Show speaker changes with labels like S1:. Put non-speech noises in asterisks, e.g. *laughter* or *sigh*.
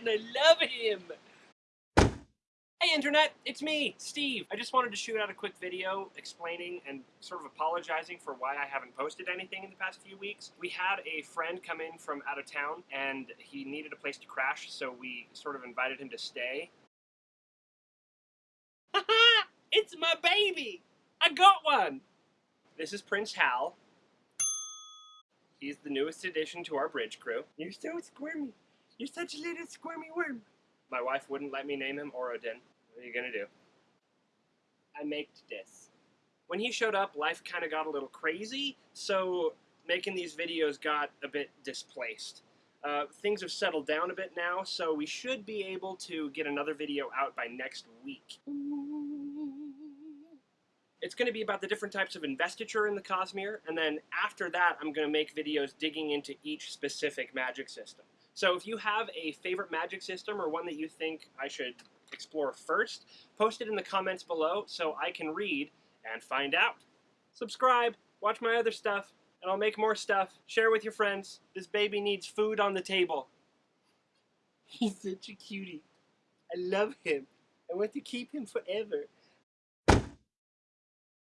S1: and I love him. Hey Internet, it's me, Steve. I just wanted to shoot out a quick video explaining and sort of apologizing for why I haven't posted anything in the past few weeks. We had a friend come in from out of town and he needed a place to crash, so we sort of invited him to stay. Haha! *laughs* it's my baby! I got one! This is Prince Hal. He's the newest addition to our bridge crew. You're so squirmy. You're such a little squirmy worm. My wife wouldn't let me name him Orodin. What are you gonna do? I made this. When he showed up, life kind of got a little crazy, so making these videos got a bit displaced. Uh, things have settled down a bit now, so we should be able to get another video out by next week. It's going to be about the different types of investiture in the Cosmere, and then after that, I'm going to make videos digging into each specific magic system. So if you have a favorite magic system or one that you think I should explore first, post it in the comments below so I can read and find out. Subscribe, watch my other stuff, and I'll make more stuff. Share with your friends. This baby needs food on the table. *laughs* He's such a cutie. I love him. I want to keep him forever.